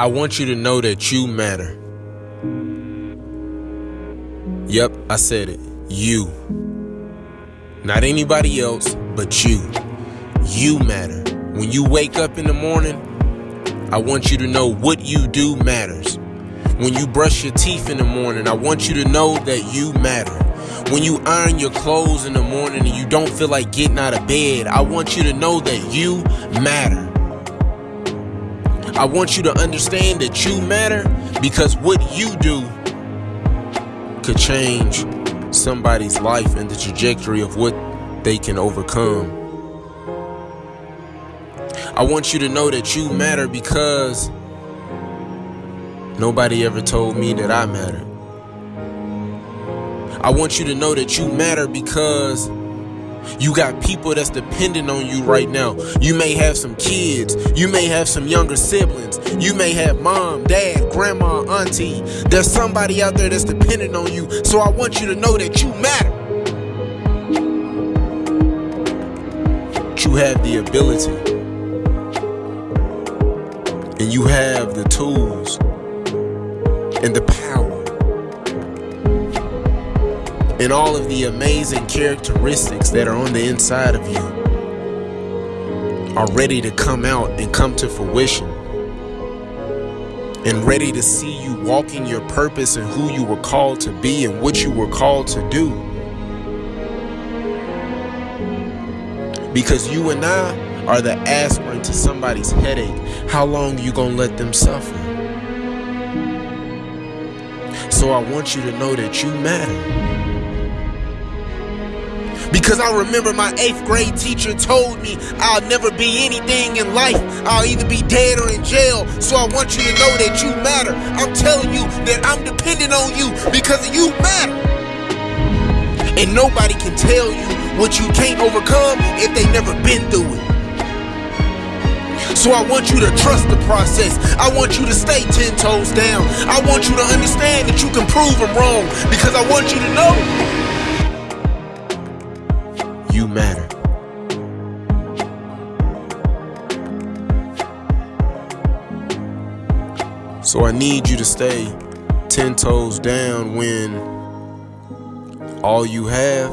I want you to know that you matter. Yep, I said it. You. Not anybody else, but you. You matter. When you wake up in the morning, I want you to know what you do matters. When you brush your teeth in the morning, I want you to know that you matter. When you iron your clothes in the morning and you don't feel like getting out of bed, I want you to know that you matter. I want you to understand that you matter because what you do could change somebody's life and the trajectory of what they can overcome. I want you to know that you matter because nobody ever told me that I mattered. I want you to know that you matter because you got people that's dependent on you right now. You may have some kids. You may have some younger siblings. You may have mom, dad, grandma, auntie. There's somebody out there that's dependent on you. So I want you to know that you matter. You have the ability. And you have the tools and the power and all of the amazing characteristics that are on the inside of you are ready to come out and come to fruition and ready to see you walking your purpose and who you were called to be and what you were called to do. Because you and I are the aspirin to somebody's headache. How long you gonna let them suffer? So I want you to know that you matter. Because I remember my eighth grade teacher told me I'll never be anything in life. I'll either be dead or in jail. So I want you to know that you matter. I'm telling you that I'm dependent on you because you matter. And nobody can tell you what you can't overcome if they never been through it. So I want you to trust the process. I want you to stay 10 toes down. I want you to understand that you can prove them wrong because I want you to know you matter. So I need you to stay 10 toes down when all you have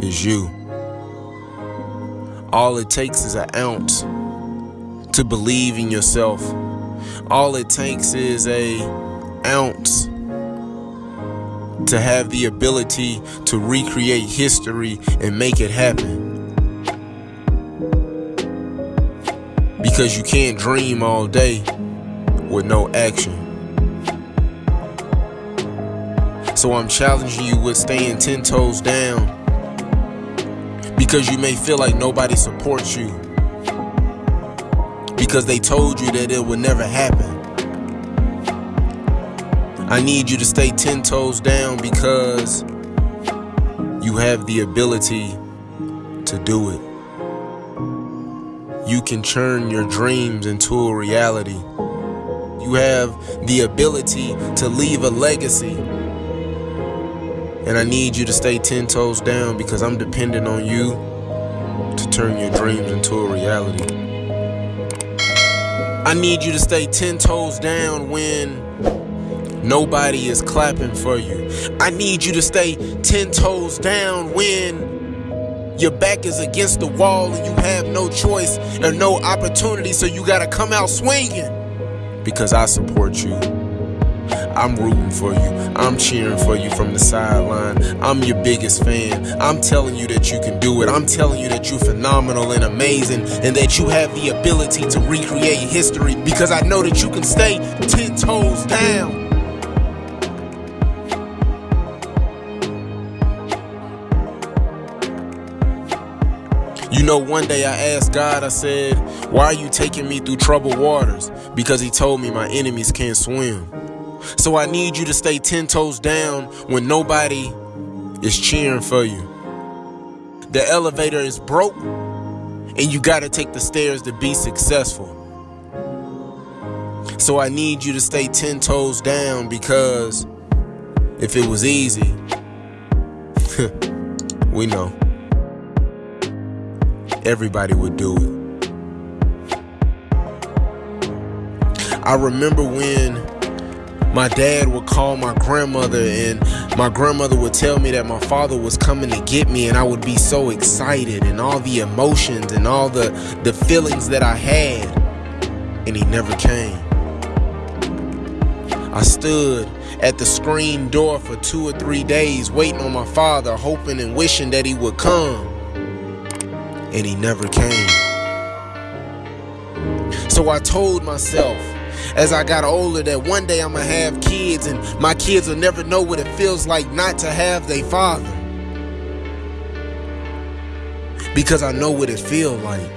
is you. All it takes is an ounce to believe in yourself. All it takes is a ounce to have the ability to recreate history and make it happen. Because you can't dream all day with no action. So I'm challenging you with staying 10 toes down because you may feel like nobody supports you because they told you that it would never happen. I need you to stay 10 toes down because you have the ability to do it. You can turn your dreams into a reality. You have the ability to leave a legacy. And I need you to stay 10 toes down because I'm dependent on you to turn your dreams into a reality. I need you to stay 10 toes down when Nobody is clapping for you. I need you to stay 10 toes down when your back is against the wall and you have no choice and no opportunity, so you gotta come out swinging. Because I support you. I'm rooting for you. I'm cheering for you from the sideline. I'm your biggest fan. I'm telling you that you can do it. I'm telling you that you're phenomenal and amazing and that you have the ability to recreate history because I know that you can stay 10 toes down. You know, one day I asked God, I said, Why are you taking me through troubled waters? Because He told me my enemies can't swim. So I need you to stay 10 toes down when nobody is cheering for you. The elevator is broke, and you gotta take the stairs to be successful. So I need you to stay 10 toes down because if it was easy, we know everybody would do it. I remember when my dad would call my grandmother and my grandmother would tell me that my father was coming to get me and I would be so excited and all the emotions and all the the feelings that I had and he never came. I stood at the screen door for two or three days waiting on my father hoping and wishing that he would come and he never came. So I told myself as I got older that one day I'm gonna have kids and my kids will never know what it feels like not to have their father. Because I know what it feels like.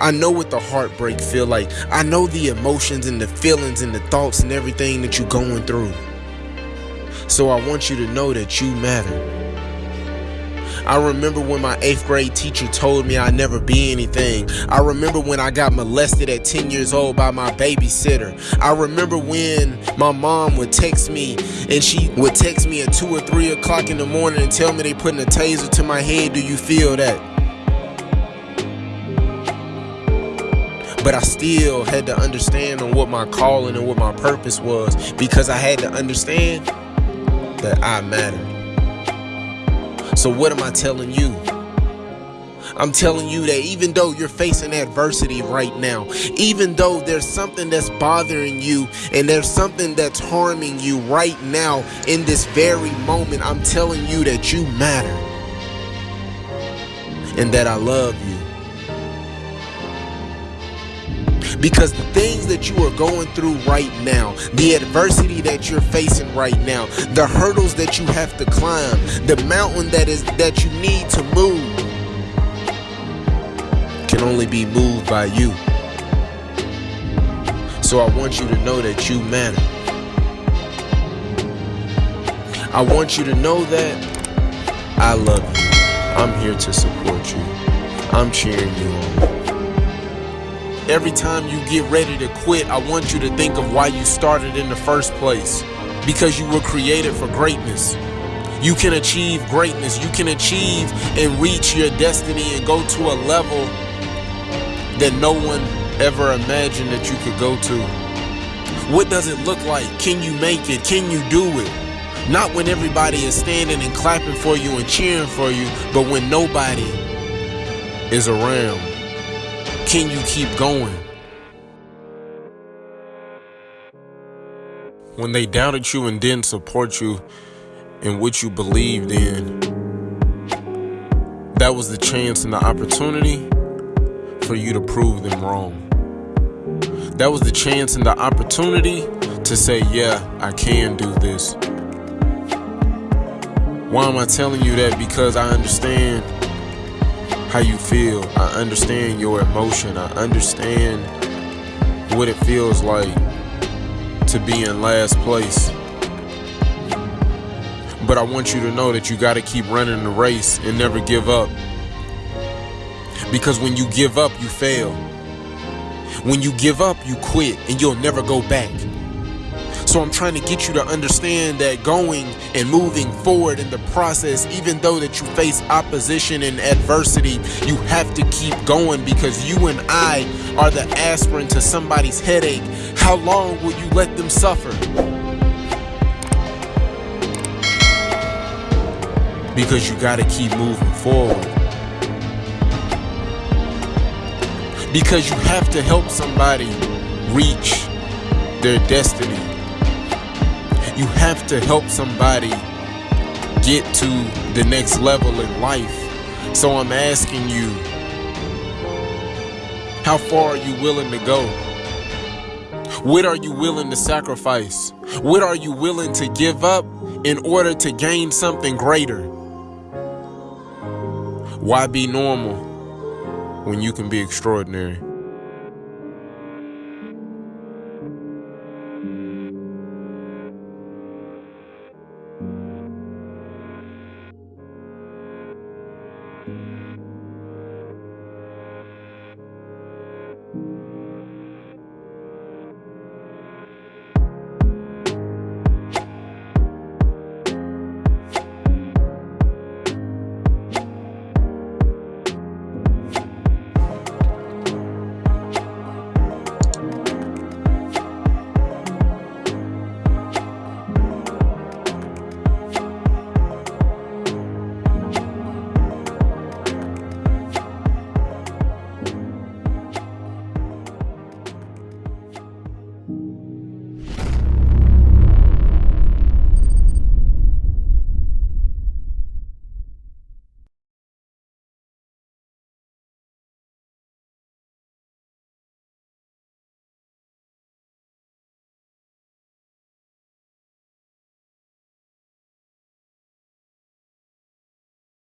I know what the heartbreak feel like. I know the emotions and the feelings and the thoughts and everything that you're going through. So I want you to know that you matter. I remember when my eighth grade teacher told me I'd never be anything. I remember when I got molested at 10 years old by my babysitter. I remember when my mom would text me and she would text me at 2 or 3 o'clock in the morning and tell me they putting a taser to my head. Do you feel that? But I still had to understand on what my calling and what my purpose was because I had to understand that I mattered. So, what am I telling you? I'm telling you that even though you're facing adversity right now, even though there's something that's bothering you and there's something that's harming you right now in this very moment, I'm telling you that you matter and that I love you. Because the things that you are going through right now, the adversity that you're facing right now, the hurdles that you have to climb, the mountain that is that you need to move can only be moved by you. So I want you to know that you matter. I want you to know that I love you. I'm here to support you. I'm cheering you on. Every time you get ready to quit, I want you to think of why you started in the first place. Because you were created for greatness. You can achieve greatness. You can achieve and reach your destiny and go to a level that no one ever imagined that you could go to. What does it look like? Can you make it? Can you do it? Not when everybody is standing and clapping for you and cheering for you, but when nobody is around. Can you keep going? When they doubted you and didn't support you in what you believed in, that was the chance and the opportunity for you to prove them wrong. That was the chance and the opportunity to say, yeah, I can do this. Why am I telling you that? Because I understand how you feel. I understand your emotion. I understand what it feels like to be in last place. But I want you to know that you got to keep running the race and never give up. Because when you give up, you fail. When you give up, you quit and you'll never go back. So I'm trying to get you to understand that going and moving forward in the process, even though that you face opposition and adversity, you have to keep going because you and I are the aspirin to somebody's headache. How long will you let them suffer? Because you got to keep moving forward. Because you have to help somebody reach their destiny. You have to help somebody get to the next level in life. So I'm asking you, how far are you willing to go? What are you willing to sacrifice? What are you willing to give up in order to gain something greater? Why be normal when you can be extraordinary?